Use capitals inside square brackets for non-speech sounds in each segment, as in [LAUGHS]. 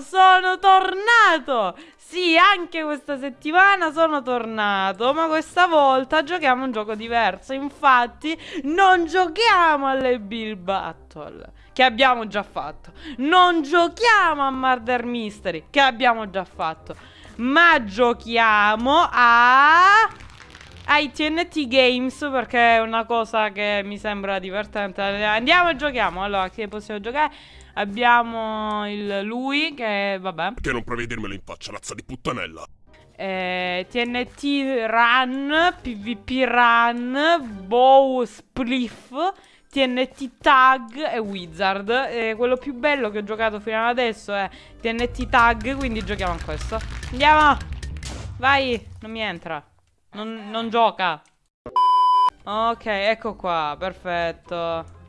Sono tornato! Sì, anche questa settimana sono tornato, ma questa volta giochiamo un gioco diverso. Infatti, non giochiamo alle Bill Battle, che abbiamo già fatto. Non giochiamo a Murder Mystery, che abbiamo già fatto. Ma giochiamo a ai TNT Games perché è una cosa che mi sembra divertente. Andiamo e giochiamo. Allora, che possiamo giocare? Abbiamo il lui che vabbè. Perché non provi a dirmelo in faccia, razza di puttanella? Eh, TNT Run, PvP Run, Bow Spliff, TNT Tag e Wizard. E quello più bello che ho giocato fino ad adesso è TNT Tag, quindi giochiamo a questo. Andiamo! Vai! Non mi entra. Non, non gioca. Ok, ecco qua, perfetto.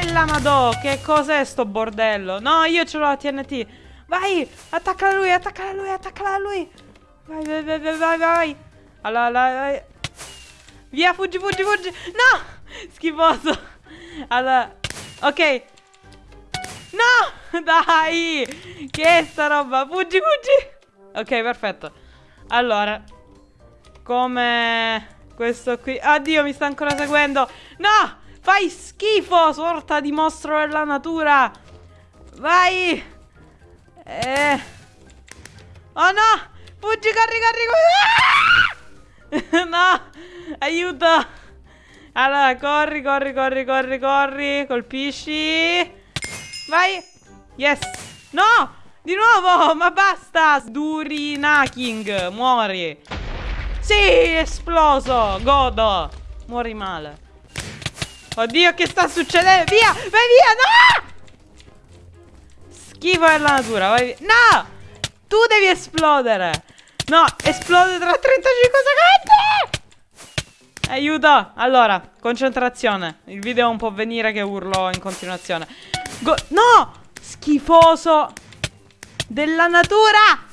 E la madò, che cos'è sto bordello? No, io ce l'ho la TNT. Vai, attaccala lui, attaccala lui, attaccala lui. Vai, vai, vai, vai, vai, vai. Allora, allora, Via, fuggi, fuggi, fuggi. No, schifoso. Allora, ok. No, [LAUGHS] dai. Che è sta roba? Fuggi, fuggi. Ok, perfetto. Allora, come questo qui Addio mi sta ancora seguendo No Fai schifo Sorta di mostro della natura. Vai. Eh. Oh no. Fuggi corri corri corri. [LAUGHS] No. Aiuto. Allora corri corri corri corri corri. Colpisci. Vai. Yes. No. Di nuovo. Ma basta. Sdurinaking Muori. Sì, esploso! Godo! Muori male. Oddio, che sta succedendo? Via! Vai via! No! Schifo della natura, vai via. No! Tu devi esplodere! No, esplode tra 35 secondi! Aiuto! Allora, concentrazione. Il video non può venire che urlo in continuazione. Go no! Schifoso! Della natura!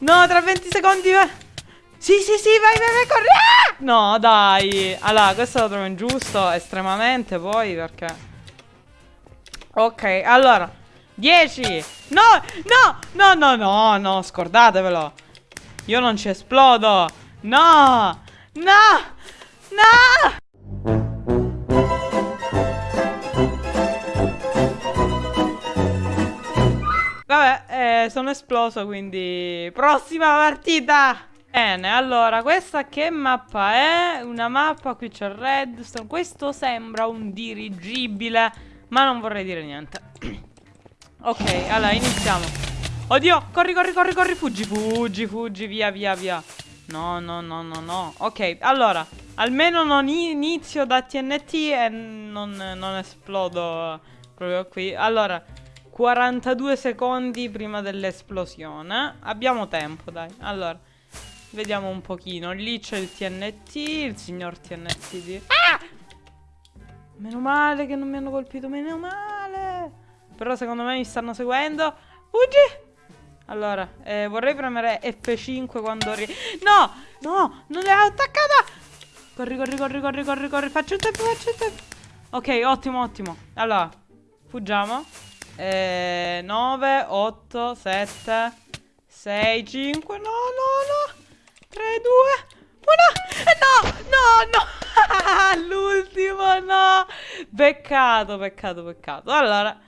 No, tra 20 secondi... Sì, sì, sì, vai, vai, vai, corri! Ah! No, dai. Allora, questo lo trovo ingiusto, estremamente, poi, perché... Ok, allora. 10. No, no, no, no, no, no, scordatevelo. Io non ci esplodo. No, no, no. Vabbè, eh, sono esploso, quindi... Prossima partita! Bene, allora, questa che mappa è? Una mappa, qui c'è redstone. Questo sembra un dirigibile Ma non vorrei dire niente. [CLEARS THROAT] Ok, allora, iniziamo. Oddio, corri, corri, corri, corri, fuggi, fuggi, fuggi, via, via, via. No, no, no, no, no. Ok, allora, almeno non inizio da TNT e non, non esplodo proprio qui. Allora, 42 secondi prima dell'esplosione. Abbiamo tempo, dai. Allora Vediamo un pochino. Lì c'è il TNT, il signor TNT di... Ah! Meno male che non mi hanno colpito, meno male. Però secondo me mi stanno seguendo. Fuggi! Allora, eh, vorrei premere F5 quando... Ri no! No! Non l'ho attaccata! Corri, corri, corri, corri, corri, corri. Faccio il tempo, faccio il tempo. Ok, ottimo, ottimo. Allora, fuggiamo. Eh, 9, 8, 7, 6, 5. No, no, no. 3, 2, 1 No, no, no [LAUGHS] L'ultimo, no. Peccato, peccato, peccato. Allora,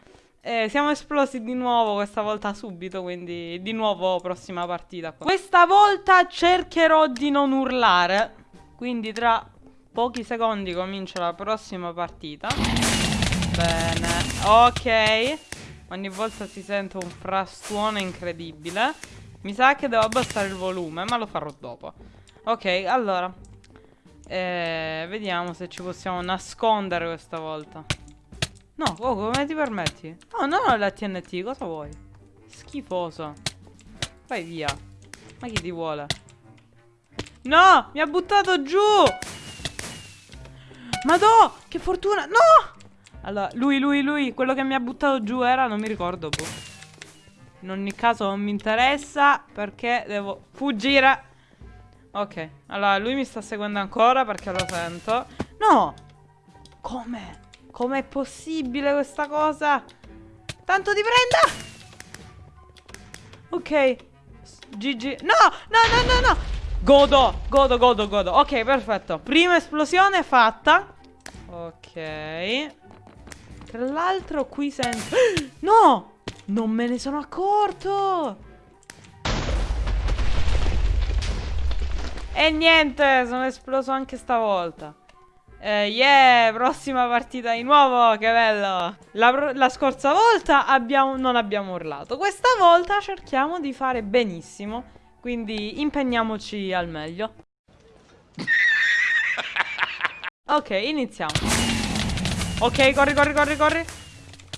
eh, siamo esplosi di nuovo questa volta subito Quindi di nuovo prossima partita. Questa volta cercherò di non urlare Quindi tra pochi secondi comincia la prossima partita. Bene, ok. Ogni volta si sente un frastuono incredibile mi sa che devo abbassare il volume, ma lo farò dopo. Ok, allora. Eh, vediamo se ci possiamo nascondere questa volta. No, oh, come ti permetti? Oh, no, no, la TNT, cosa vuoi? Schifoso. Vai via. Ma chi ti vuole? No, mi ha buttato giù. Madò, che fortuna. No! Allora, lui, lui, lui, quello che mi ha buttato giù era, non mi ricordo, boh. In ogni caso non mi interessa perché devo fuggire. Ok, allora lui mi sta seguendo ancora perché lo sento. No! Come? Com'è possibile questa cosa? Tanto ti prenda! Ok. GG. No, no, no, no, no. Godo, godo, godo, godo. Ok, perfetto. Prima esplosione fatta. Ok. Tra l'altro qui sento... [GASPS] No! Non me ne sono accorto! E niente, sono esploso anche stavolta. Eh, yeah, prossima partita di nuovo, che bello. La, la scorsa volta abbiamo, non abbiamo urlato. Questa volta cerchiamo di fare benissimo. Quindi impegniamoci al meglio. Ok, iniziamo. Ok, corri, corri, corri, corri.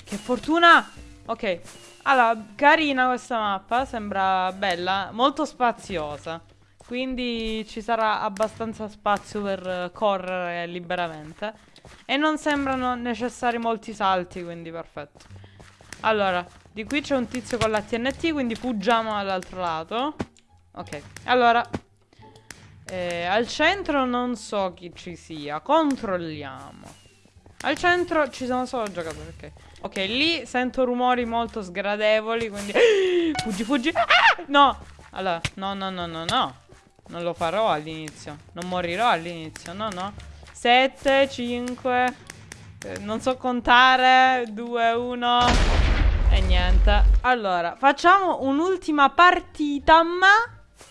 Che fortuna. Ok. Allora, carina questa mappa, sembra bella, molto spaziosa. Quindi ci sarà abbastanza spazio per correre liberamente. E non sembrano necessari molti salti, quindi perfetto. Allora, di qui c'è un tizio con la TNT, quindi fuggiamo all'altro lato. Ok, allora... Eh, al centro non so chi ci sia, controlliamo. Al centro ci sono solo giocatori, ok. Ok, lì sento rumori molto sgradevoli, quindi... [GASPS] fuggi, fuggi! Ah! No! Allora, no, no, no, no, no. Non lo farò all'inizio. Non morirò all'inizio. No, no. 7, 5. Eh, non so contare. 2, 1. E niente. Allora, facciamo un'ultima partita, ma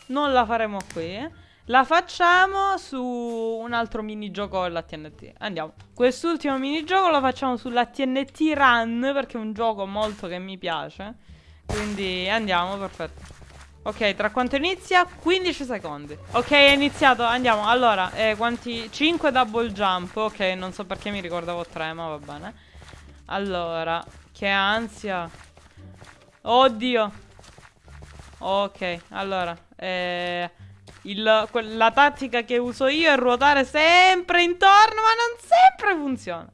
non la faremo qui. Eh. La facciamo su un altro minigioco della TNT. Andiamo. Quest'ultimo minigioco lo facciamo sulla TNT Run perché è un gioco molto che mi piace. Quindi andiamo, perfetto. Ok, tra quanto inizia? 15 secondi. Ok, è iniziato, andiamo. Allora, eh, quanti? 5 double jump. Ok, non so perché mi ricordavo 3, ma va bene. Allora, che ansia. Oddio. Ok, allora. Eh, il, la tattica che uso io è ruotare sempre intorno, ma non sempre funziona.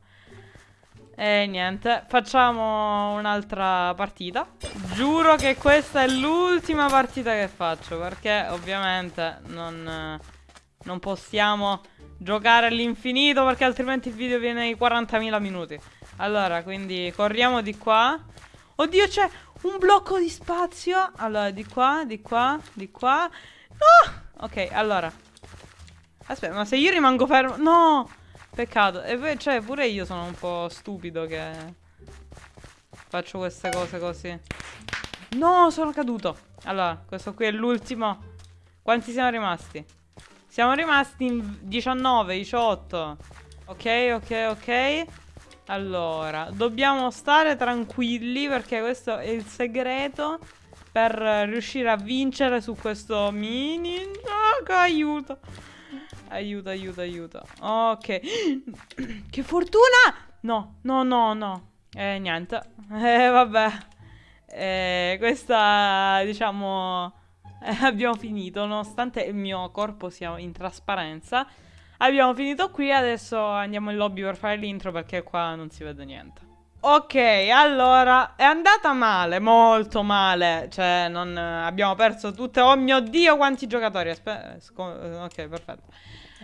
E niente, facciamo un'altra partita. Giuro che questa è l'ultima partita che faccio, perché ovviamente non, non possiamo giocare all'infinito, perché altrimenti il video viene ai 40.000 minuti. Allora, quindi corriamo di qua. Oddio, c'è un blocco di spazio. Allora, di qua, di qua, di qua. No! Ok, allora. Aspetta, ma se io rimango fermo... No! Peccato. E poi, cioè, pure io sono un po' stupido che faccio queste cose così. No, sono caduto. Allora, questo qui è l'ultimo. Quanti siamo rimasti? Siamo rimasti in 19, 18. Ok, ok, ok. Allora, dobbiamo stare tranquilli perché questo è il segreto per riuscire a vincere su questo mini. Oh, aiuto. Aiuto, aiuto, aiuto. Ok. [CLEARS THROAT] che fortuna! No, no, no, no. Eh, niente. [LAUGHS] Eh, vabbè. Eh, questa, diciamo... Eh, [LAUGHS] abbiamo finito, nonostante il mio corpo sia in trasparenza. Abbiamo finito qui, adesso andiamo in lobby per fare l'intro perché qua non si vede niente. Ok, allora, è andata male, molto male. Cioè, non... Abbiamo perso tutte... Oh mio Dio, quanti giocatori. Aspetta... Ok, perfetto.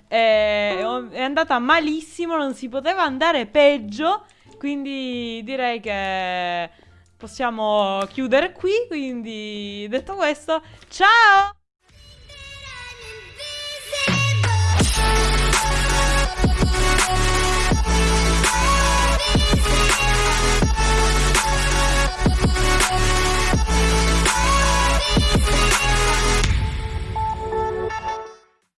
È, è andata malissimo, non si poteva andare peggio. Quindi direi che possiamo chiudere qui. Quindi detto questo, ciao!